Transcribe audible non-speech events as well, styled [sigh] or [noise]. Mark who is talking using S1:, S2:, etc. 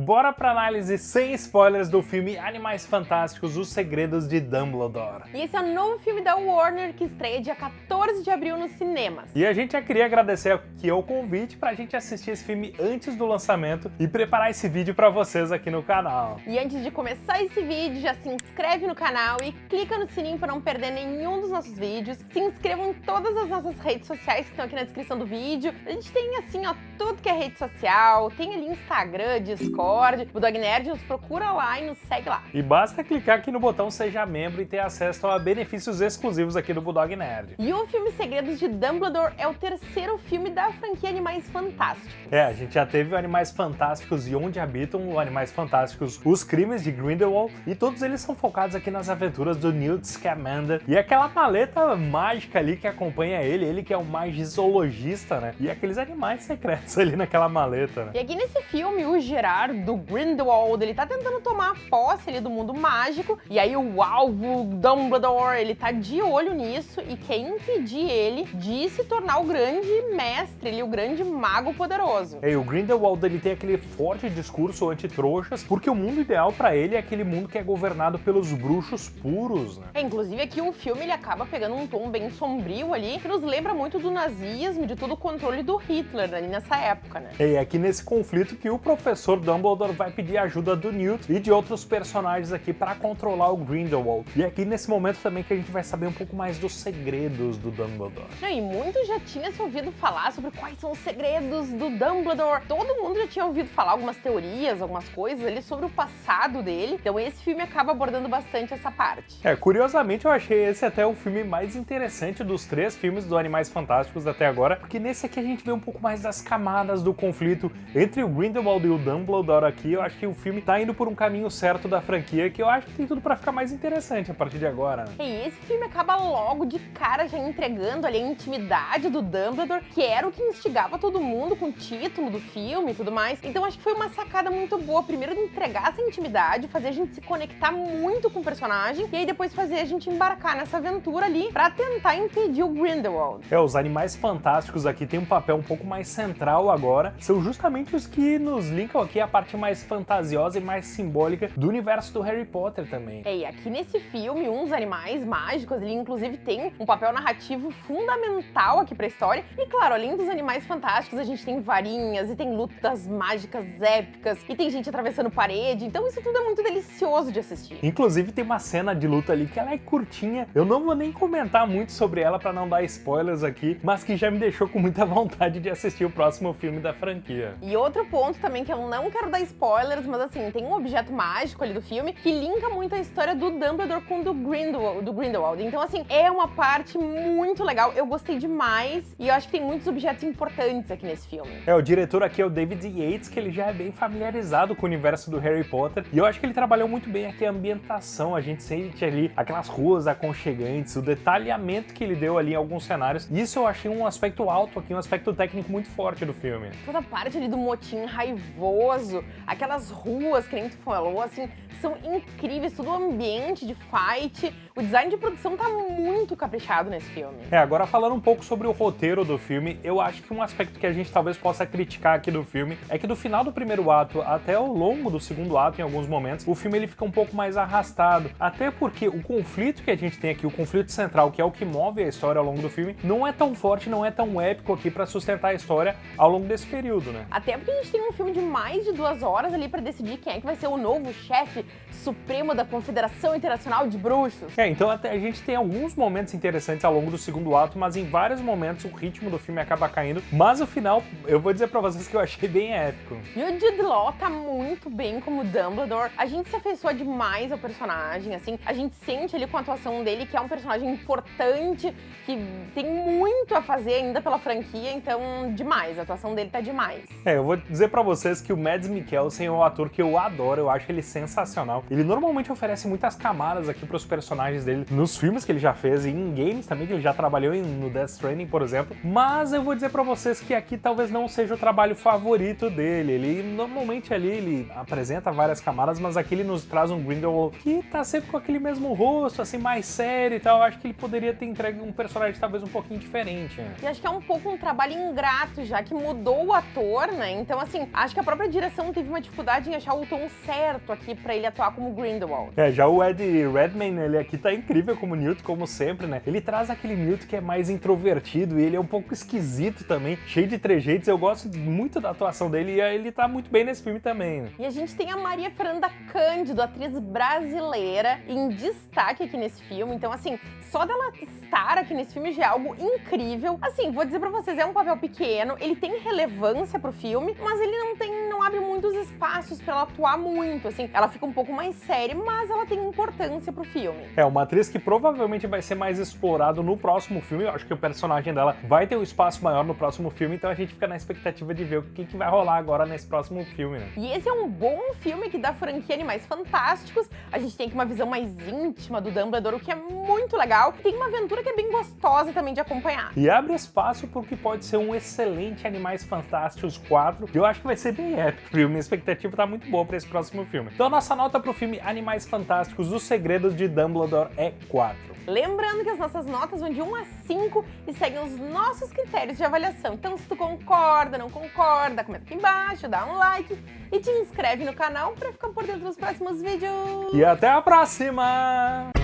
S1: Bora pra análise sem spoilers do filme Animais Fantásticos, Os Segredos de Dumbledore.
S2: E esse é o novo filme da Warner que estreia dia 14 de abril nos cinemas.
S1: E a gente já queria agradecer aqui o convite pra gente assistir esse filme antes do lançamento e preparar esse vídeo pra vocês aqui no canal.
S2: E antes de começar esse vídeo, já se inscreve no canal e clica no sininho para não perder nenhum dos nossos vídeos. Se inscrevam em todas as nossas redes sociais que estão aqui na descrição do vídeo. A gente tem assim, ó, tudo que é rede social, tem ali Instagram, Discord, Discord, o Dog Nerd, nos procura lá e nos segue lá.
S1: E basta clicar aqui no botão Seja Membro e ter acesso a benefícios exclusivos aqui do Bulldog Nerd.
S2: E o filme Segredos de Dumbledore é o terceiro filme da franquia Animais Fantásticos.
S1: É, a gente já teve o Animais Fantásticos e Onde Habitam, o Animais Fantásticos Os Crimes de Grindelwald, e todos eles são focados aqui nas aventuras do Newt Scamander e aquela maleta mágica ali que acompanha ele, ele que é um magizoologista, né? E aqueles animais secretos [laughs] ali naquela maleta, né?
S2: E aqui nesse filme, o Gerard do Grindelwald, ele tá tentando tomar posse ali do mundo mágico, e aí o alvo Dumbledore, ele tá de olho nisso e quer impedir ele de se tornar o grande mestre, ele, o grande mago poderoso.
S1: E o Grindelwald, ele tem aquele forte discurso anti-trouxas, porque o mundo ideal para ele é aquele mundo que é governado pelos bruxos puros, né?
S2: É, inclusive aqui o filme, ele acaba pegando um tom bem sombrio ali, que nos lembra muito do nazismo, de todo o controle do Hitler ali nessa época, né?
S1: É aqui nesse conflito que o professor Dumbledore Dumbledore vai pedir ajuda do Newt e de outros personagens aqui para controlar o Grindelwald. E aqui nesse momento também que a gente vai saber um pouco mais dos segredos do Dumbledore.
S2: E muito já tinha se ouvido falar sobre quais são os segredos do Dumbledore. Todo mundo já tinha ouvido falar algumas teorias, algumas coisas ali sobre o passado dele. Então esse filme acaba abordando bastante essa parte.
S1: É, curiosamente eu achei esse até o filme mais interessante dos três filmes do Animais Fantásticos até agora, porque nesse aqui a gente vê um pouco mais das camadas do conflito entre o Grindelwald e o Dumbledore adoro aqui, eu acho que o filme tá indo por um caminho certo da franquia, que eu acho que tem tudo pra ficar mais interessante a partir de agora.
S2: Né? E esse filme acaba logo de cara já entregando ali a intimidade do Dumbledore, que era o que instigava todo mundo com o título do filme e tudo mais. Então acho que foi uma sacada muito boa, primeiro de entregar essa intimidade, fazer a gente se conectar muito com o personagem, e aí depois fazer a gente embarcar nessa aventura ali pra tentar impedir o Grindelwald.
S1: É, os animais fantásticos aqui têm um papel um pouco mais central agora, são justamente os que nos linkam aqui a parte mais fantasiosa e mais simbólica do universo do Harry Potter também.
S2: É, e aqui nesse filme, uns animais mágicos, ele inclusive tem um papel narrativo fundamental aqui pra história. E claro, além dos animais fantásticos, a gente tem varinhas e tem lutas mágicas épicas e tem gente atravessando parede, então isso tudo é muito delicioso de assistir.
S1: Inclusive tem uma cena de luta ali que ela é curtinha, eu não vou nem comentar muito sobre ela pra não dar spoilers aqui, mas que já me deixou com muita [laughs] vontade de assistir o próximo filme da franquia.
S2: E outro ponto também que eu não quero dar spoilers, mas assim, tem um objeto mágico ali do filme que linka muito a história do Dumbledore com do Grindelwald, do Grindelwald. Então assim, é uma parte muito legal, eu gostei demais e eu acho que tem muitos objetos importantes aqui nesse filme.
S1: É, o diretor aqui é o David Yates, que ele já é bem familiarizado com o universo do Harry Potter e eu acho que ele trabalhou muito bem aqui a ambientação, a gente sente ali aquelas ruas aconchegantes, o detalhamento que ele deu ali em alguns cenários. Isso eu achei um aspecto alto aqui, um aspecto técnico muito forte do filme.
S2: Toda a parte ali do motim raivoso, aquelas ruas que nem tu falou, assim, são incríveis, todo o ambiente de fight, o design de produção tá muito caprichado nesse filme.
S1: É, agora falando um pouco sobre o roteiro do filme, eu acho que um aspecto que a gente talvez possa criticar aqui do filme é que do final do primeiro ato até o longo do segundo ato, em alguns momentos, o filme ele fica um pouco mais arrastado, até porque o conflito que a gente tem aqui, o conflito central, que é o que move a história ao longo do filme, não é tão forte, não é tão épico aqui para sustentar a história ao longo desse período, né?
S2: Até porque a gente tem um filme de mais de duas horas ali para decidir quem é que vai ser o novo chefe supremo da Confederação Internacional de Bruxos.
S1: É, então até a gente tem alguns momentos interessantes ao longo do segundo ato, mas em vários momentos o ritmo do filme acaba caindo. Mas o final, eu vou dizer pra vocês que eu achei bem épico.
S2: E o Jude Law tá muito bem como Dumbledore. A gente se afeiçoa demais ao personagem, assim. A gente sente ali com a atuação dele que é um personagem importante, que tem muito a fazer ainda pela franquia, então demais. A atuação dele tá demais.
S1: É, eu vou dizer pra vocês que o Mads Mikkelsen é um ator que eu adoro, eu acho ele sensacional. Ele normalmente oferece muitas camadas aqui pros personagens dele nos filmes que ele já fez e em games também, que ele já trabalhou no Death Stranding, por exemplo. Mas eu vou dizer pra vocês que aqui talvez não seja o trabalho favorito dele. Ele normalmente ali ele apresenta várias camadas, mas aqui ele nos traz um Grindelwald que tá sempre com aquele mesmo rosto, assim, mais sério e tal. Eu acho que ele poderia ter entregue um personagem talvez um pouquinho diferente. Né?
S2: E acho que é um pouco um trabalho ingrato, já que mudou o ator, né? Então, assim, acho que a própria direção direção teve uma dificuldade em achar o tom certo aqui pra ele atuar como Grindelwald.
S1: É, já o Ed Redmayne, ele aqui tá incrível como Newt, como sempre, né? Ele traz aquele Newt que é mais introvertido e ele é um pouco esquisito também, cheio de trejeitos. Eu gosto muito da atuação dele e ele tá muito bem nesse filme também, né?
S2: E a gente tem a Maria Fernanda Cândido, atriz brasileira, em destaque aqui nesse filme. Então, assim, só dela estar aqui nesse filme já é algo incrível. Assim, vou dizer pra vocês, é um papel pequeno, ele tem relevância pro filme, mas ele não tem, não abre muitos espaços pra ela atuar muito, assim. Ela fica um pouco mais séria, mas ela tem importância pro filme.
S1: É, uma atriz que provavelmente vai ser mais explorado no próximo filme. Eu acho que o personagem dela vai ter um espaço maior no próximo filme, então a gente fica na expectativa de ver o que, que vai rolar agora nesse próximo filme, né?
S2: E esse é um bom filme que dá franquia Animais Fantásticos. A gente tem aqui uma visão mais íntima do Dumbledore, o que é muito legal. Tem uma aventura que é bem gostosa também de acompanhar.
S1: E abre espaço para o que pode ser um excelente Animais Fantásticos 4, que eu acho que vai ser bem épico, viu? Minha expectativa tá muito boa para esse próximo filme. Então a nossa nota pro filme Animais Fantásticos, Os Segredos de Dumbledore é 4.
S2: Lembrando que as nossas notas vão de 1 a 5 e seguem os nossos critérios de avaliação. Então, se tu concorda, não concorda, comenta aqui embaixo, dá um like e te inscreve no canal para ficar por dentro dos próximos vídeos.
S1: E até a próxima!